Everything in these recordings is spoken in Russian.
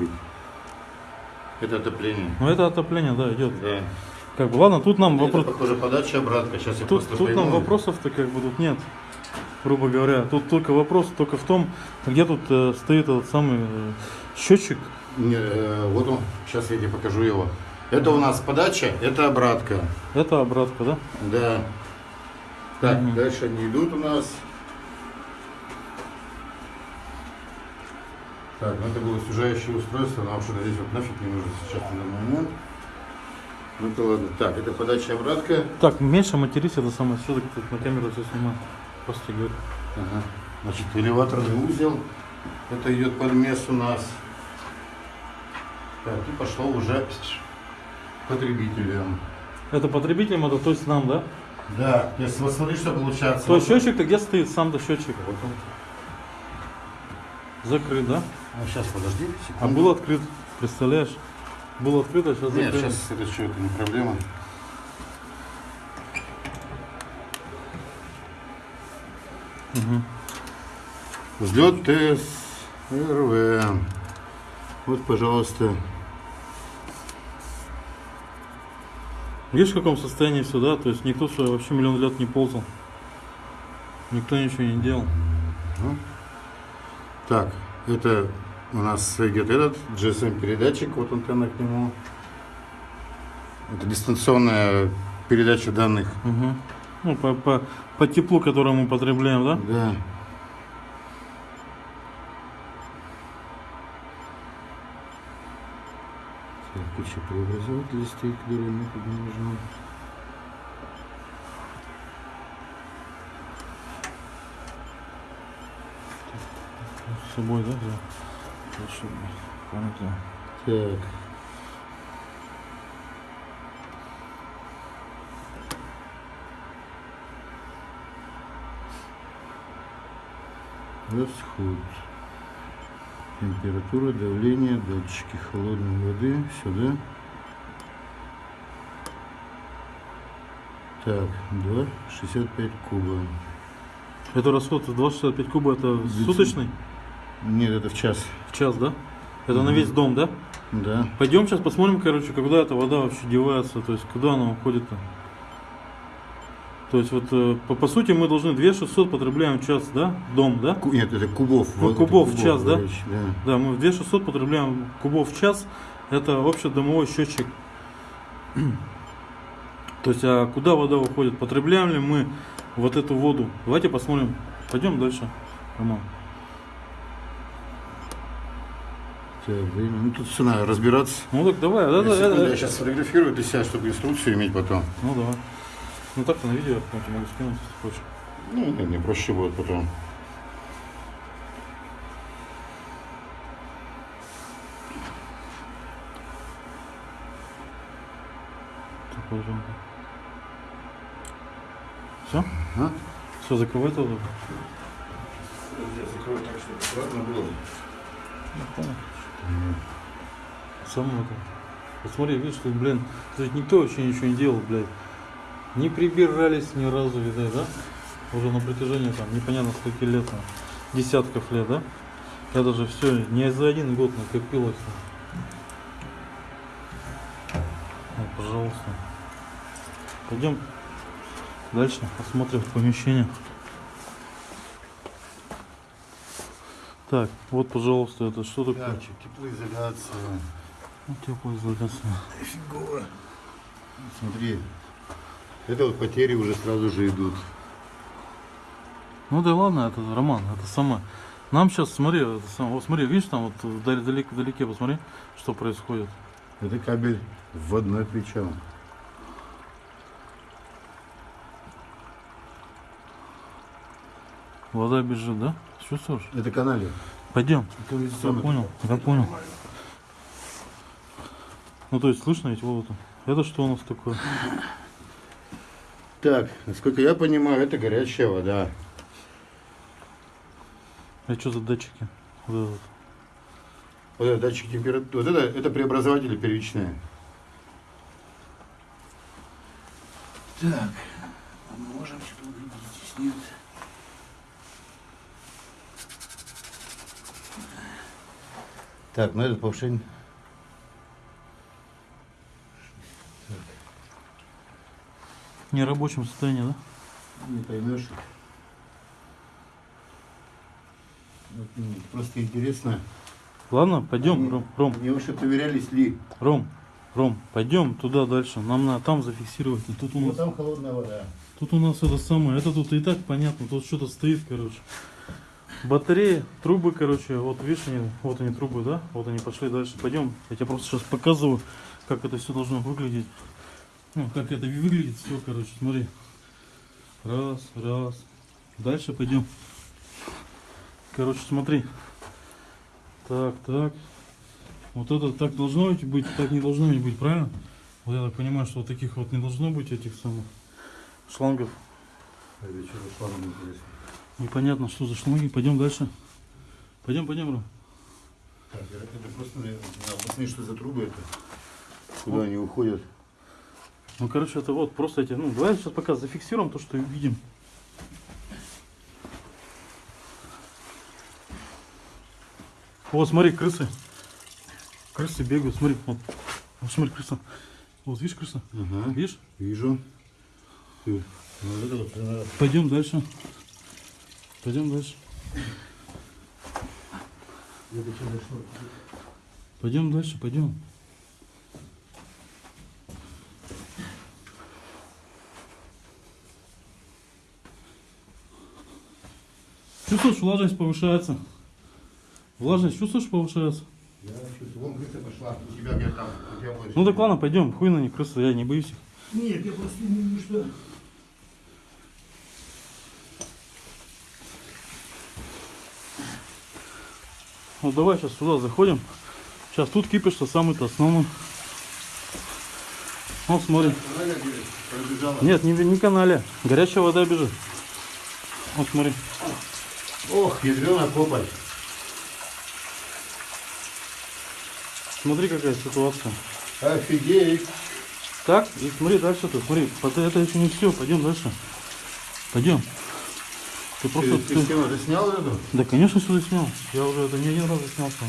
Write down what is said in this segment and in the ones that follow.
быть. Это отопление. Ну это отопление, да, идет. Да. Как бы, ладно, тут нам Это, вопрос... похоже, подача обратка. Сейчас я просто тут нам вопросов-то как бы тут нет, грубо говоря. Тут только вопрос только в том, где тут э, стоит этот самый э, счетчик. Не, э, вот он, сейчас я тебе покажу его. Это у нас подача, это обратка. Это обратка, да? Да. Так, Мгм. дальше они идут у нас. Так, ну это было сужающее устройство, нам что-то здесь вот нафиг не нужно сейчас на данный момент. Ну это ладно. Так, это подача обратка. Так, меньше матерись, это самое, все-таки тут на камеру все снимаю. Просто говорю. Ага. Значит, элеваторный узел. Это идет подмес у нас. Так, и пошло уже потребителям. Это потребителям, это то есть нам, да? Да, если вот смотри, что получается. То Вот есть счетчик-то где стоит сам-то счетчик? Вот он. Закрыт, да? А сейчас подожди, А секунду. был открыт, представляешь? Был открыт, а сейчас Нет, сейчас это что, это не проблема. Мгм. Взлет ТСРВ. Вот, пожалуйста. Видишь, в каком состоянии все, да? То есть никто что, вообще миллион лет не ползал. Никто ничего не делал. Так, это у нас идет этот GSM передатчик, вот антенна к нему. Это дистанционная передача данных. Мгм. Ну, по, по, по теплу, которое мы потребляем, да? Да. Куча преобразователей стоит, которые мы не нужны. С собой, да, взял? Памятаю. Так. Расход. Температура, давление, датчики холодной воды. Сюда. Так, 2,65 куба. Это расход 2,65 куба, это Деци- суточный? Нет, это в час. В час, да? Это на Мгм. весь дом, да? Да. Пойдем сейчас посмотрим, короче, когда эта вода вообще девается, то есть куда она уходит-то. То есть вот э, по, по сути мы должны 2600 потребляем в час, да? Дом, да? Нет, это кубов. Ну, вот это кубов в час, да? речь, да? Да, мы 2600 потребляем кубов в час. Это общедомовой счетчик. То есть, а куда вода уходит? Потребляем ли мы вот эту воду? Давайте посмотрим. Пойдем дальше, Роман. Так, время. Ну тут надо разбираться. Ну так давай. да, да, Секунду, да, я сейчас сфотографирую для себя, чтобы инструкцию иметь потом. Ну давай. Ну так-то на видео я могу скинуть, если хочешь. Ну, нет, мне проще будет потом. Пожалуйста. Все? А? Все, закрывай тогда. Я закрою так, чтобы аккуратно было. Ну, понял. Сам это. Посмотри, видишь, тут, блин, есть никто вообще ничего не делал, блядь. Не прибирались ни разу, видать, да? Уже на протяжении там непонятно скольки лет, там, десятков лет, да? Это же все не за один год накопилось. Вот, пожалуйста. Пойдем дальше, посмотрим помещение. Так, вот, пожалуйста, это что такое? Датчик, теплоизоляция. Ну, теплоизоляция. Фигово. Смотри. Это вот потери уже сразу же идут. Ну да ладно, это Роман, это самое. Нам сейчас, смотри, это самое, вот смотри, видишь, там вот вдали- вдалеке, вдалеке, посмотри, что происходит. Это кабель вводной причем. Вода бежит, да? Чувствуешь? Это канале. Пойдем. Я понял, я понял. Ну то есть слышно ведь воду Это что у нас такое? Так, насколько я понимаю, это горячая вода. А что за датчики? Вот этот. Вот это датчик температуры. Вот это, это преобразователи первичные. Так, а можем что-то увидеть здесь нет. Так, ну этот повышение. В нерабочем состоянии, да? Не поймешь. Вот, ну, Просто интересно. Ладно, пойдем, Они- Ром, Ром, Мне вообще проверялись ли. Ром, Ром, пойдем туда дальше. Нам надо там зафиксировать. И тут у Вот нас, там холодная вода. тут у нас это самое. Это тут и так понятно. Тут что-то стоит, короче. Батареи, трубы, короче, вот видишь, они, вот они трубы, да? Вот они пошли дальше. Пойдем. Я тебе просто сейчас показываю, как это все должно выглядеть. Ну, как это выглядит все, короче, смотри. Раз, раз. Дальше пойдем. Короче, смотри. Так, так. Вот это так должно быть, так не должно быть, правильно? Вот я так понимаю, что вот таких вот не должно быть этих самых шлангов. Это что за шланг интересно? Непонятно, что за шланги. Пойдем дальше. Пойдем, пойдем, Ром. Так, это просто посмотреть, что за трубы это. Куда они уходят. Ну, короче, это вот просто эти, ну, давай сейчас пока зафиксируем то, что видим. Вот, смотри, крысы. Крысы бегают, смотри, вот. Вот смотри, крыса. Вот, видишь, крыса? Ага. Видишь? Вижу. Ну, вот надо. Пойдем дальше. Пойдем дальше. Пойдем дальше, пойдем. Чувствуешь, влажность повышается. Влажность чувствуешь, повышается? Я чувствую. Вон крыса пошла. У тебя где там? У тебя больше. Ну так ладно, пойдем. Хуй на них, крыса, я не боюсь их. Нет, я просто не вижу, что. Ну давай сейчас сюда заходим. Сейчас тут кипишь-то самый-то основной. Вот смотри. Говорит, пробежала. Нет, не, не канале. Горячая вода бежит. Вот смотри. Ох, ядрена копоть. Смотри, какая ситуация. Офигеть. Так, и смотри дальше ты, смотри, это еще не все, пойдем дальше. Пойдем. Ты просто... Ты, ты ты- стену заснял эту? Да, конечно, сюда снял. Я уже это не один раз снял сам.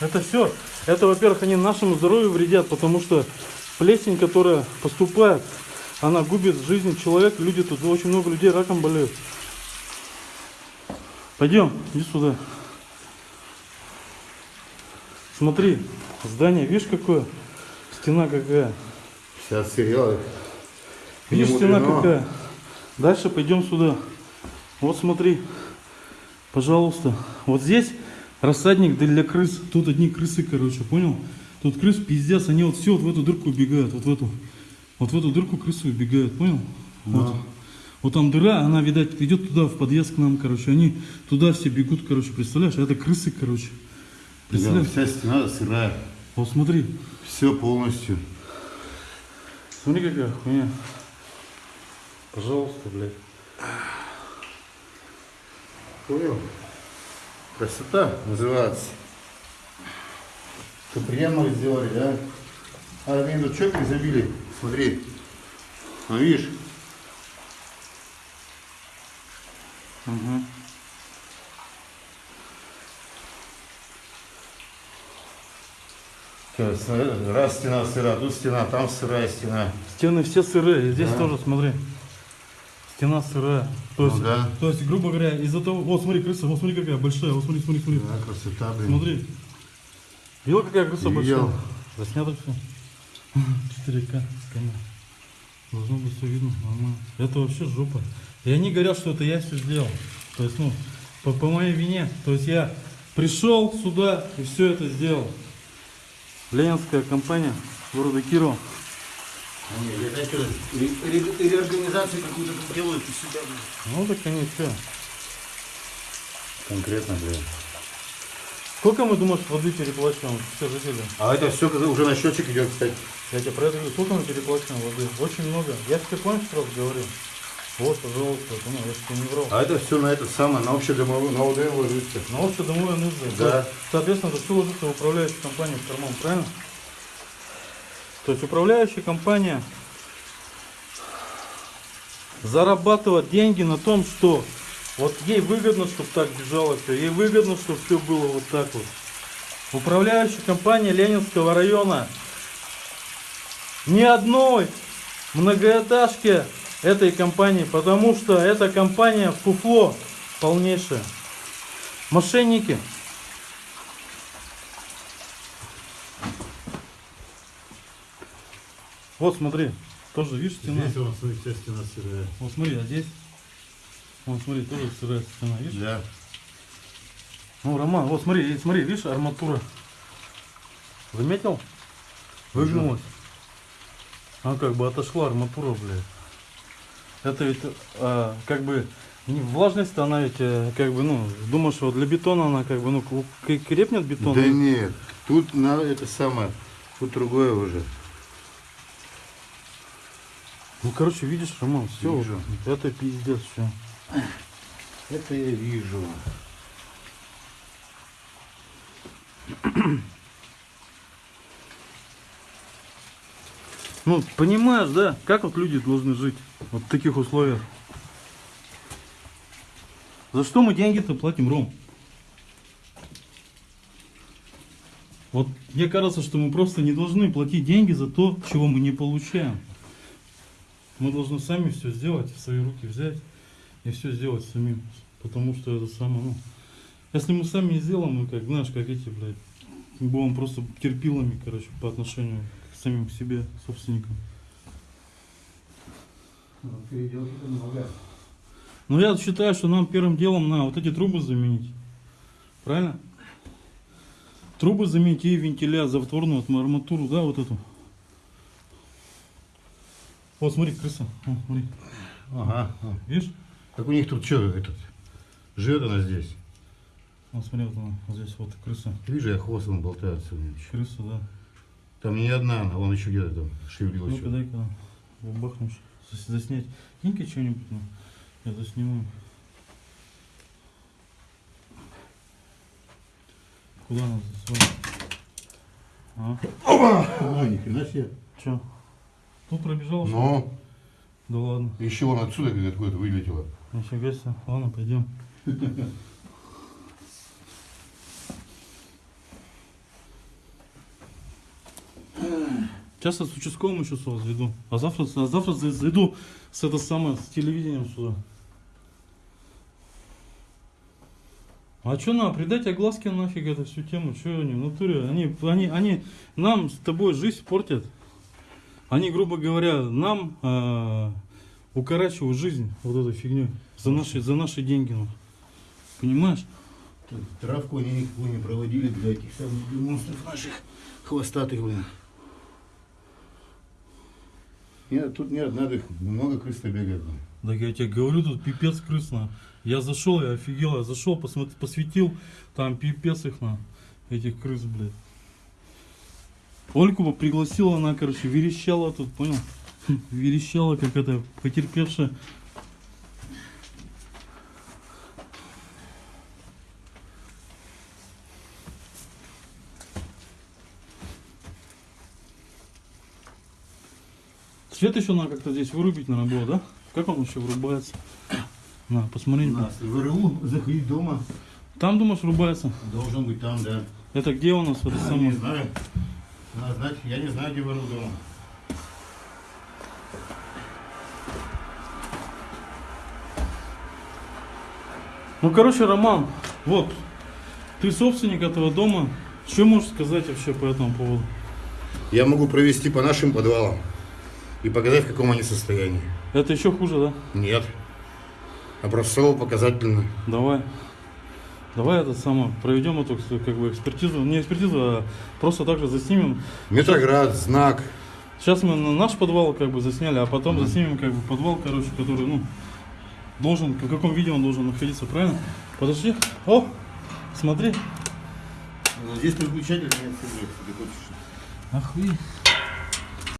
Это все. Это, во-первых, они нашему здоровью вредят, потому что плесень, которая поступает, она губит жизнь человека. Люди тут, очень много людей раком болеют. Пойдем, иди сюда. Смотри, здание, видишь какое? Стена какая. Сейчас сериал. Видишь, стена какая? Дальше пойдем сюда. Вот смотри, пожалуйста. Вот здесь рассадник для крыс. Тут одни крысы, короче, понял? Тут крыс пиздец, они вот все вот в эту дырку убегают, вот в эту. Вот в эту дырку крысы убегают, понял? Вот. Вот там дыра, она, видать, идет туда, в подъезд к нам, короче. Они туда все бегут, короче, представляешь? А это крысы, короче. Да, Представляешь? вся стена сырая. Вот смотри. Все полностью. Смотри, какая хуйня. Пожалуйста, блядь. Понял? Красота называется. Что приемно сделали, да? А они тут что забили? Смотри. Ну видишь? Угу. Раз стена сыра, тут стена, там сырая стена. Стены все сырые, здесь Да. тоже, смотри. Стена сырая. То Ну есть, да. то есть, грубо говоря, из-за того... Вот смотри, крыса, вот смотри, какая большая, вот смотри, смотри, смотри. Да, красота, блин. Смотри. Видел, какая крыса Видел. большая? Заснято все. 4К с камеры. Должно быть все видно, нормально. Это вообще жопа. И они говорят, что это я все сделал. То есть, ну, по, по моей вине. То есть я пришел сюда и все это сделал. Ленинская компания города Кирова. Они, я знаете, ре- ре- реорганизацию какую-то тут делают и сюда. Ну так они все. Конкретно, блин. Сколько мы, думаешь, воды переплачиваем все жители? А это все уже на счетчик идет, кстати. Я тебе про это говорю, сколько мы переплачиваем воды? Очень много. Я тебе помнишь сразу говорил? Вот, пожалуйста, ну, я же тебе не врал. А это все на это самое, на общедомовую, на ОД ложится. На общедомовые нужды. Да. Соответственно, это все ложится в управляющую компанию в карман, правильно? То есть управляющая компания зарабатывает деньги на том, что Вот ей выгодно, чтобы так бежало все. Ей выгодно, чтобы все было вот так вот. Управляющая компания Ленинского района. Ни одной многоэтажки этой компании, потому что эта компания фуфло полнейшее. Мошенники. Вот смотри, тоже видишь стена. Здесь вот, смотри, вся стена сырая. Вот смотри, а здесь. Вот смотри, тоже сырая стена, видишь? Да. Ну, Роман, вот смотри, смотри, видишь, арматура. Заметил? Выгнулась. Она как бы отошла арматура, блядь. Это ведь а, как бы не влажность она ведь э, как бы ну думаешь вот для бетона она как бы ну крепнет бетон. Да нет, тут на это самое, тут другое уже. Ну короче видишь, Роман, все, Вижу. это пиздец все. Это я вижу. Ну понимаешь, да, как вот люди должны жить вот в таких условиях? За что мы деньги-то платим, Ром? Вот мне кажется, что мы просто не должны платить деньги за то, чего мы не получаем. Мы должны сами все сделать, в свои руки взять и все сделать самим. Потому что это самое, ну, если мы сами не сделаем, мы как, знаешь, как эти, блядь, будем просто терпилами, короче, по отношению к самим себе, собственникам. Ну я считаю, что нам первым делом надо вот эти трубы заменить. Правильно? Трубы заменить и вентиля, затворную арматуру, да, вот эту. Вот смотри, крыса. О, смотри. Ага. Видишь? Так у них тут что этот? Живет она здесь. Вот смотри, вот она, вот здесь вот крыса. Вижу, я хвост он болтается у нее. Крыса, да. Там не одна она, вон еще где-то там шевелилась. Ну-ка дай-ка бахнешь. Зас- Заснять. Кинь-ка что-нибудь. ну. Я засниму. Куда она засунула? А? Ой, ни хрена себе. Че? Тут пробежал? что ли? Но Да ладно. еще вон отсюда как откуда-то вылетело. Нифига себе. Ладно, пойдем. Сейчас я с участковым еще сюда зайду. А завтра, а завтра за- зайду с это самое, с телевидением сюда. А что надо, придать огласке нафиг эту всю тему, что они в натуре, они, они, они нам с тобой жизнь портят. Они, грубо говоря, нам э, укорачивают жизнь вот этой фигней за наши, за наши деньги. ну. Понимаешь? Тут Травку они никакую не проводили для этих самых монстров наших хвостатых, блин. Нет, тут нет, надо их много крыс бегает. блин. Да я тебе говорю, тут пипец крысно. Я зашел, я офигел, я зашел, посмотри, посветил, там пипец их на этих крыс, блядь. Ольку бы пригласила, она, короче, верещала тут, понял? Верещала, как это, потерпевшая. Свет еще надо как-то здесь вырубить, наверное, было, да? Как он еще врубается? На, посмотри. У нас в РУ заходить дома. Там, думаешь, врубается? Должен быть там, да. Это где у нас? Это не самое? знаю. Надо знать, я не знаю, где в РУ дома. Ну, короче, Роман, вот, ты собственник этого дома. Что можешь сказать вообще по этому поводу? Я могу провести по нашим подвалам и показать, в каком они состоянии. Это еще хуже, да? Нет. Образцово-показательно. Давай. Давай это самое, проведем эту как бы экспертизу. Не экспертизу, а просто также заснимем. Метроград, знак. Сейчас мы на наш подвал как бы засняли, а потом заснимем как бы подвал, короче, который, ну, должен, в каком виде он должен находиться, правильно? Подожди. О, смотри. Здесь переключатель нет, если ты хочешь. Охуеть.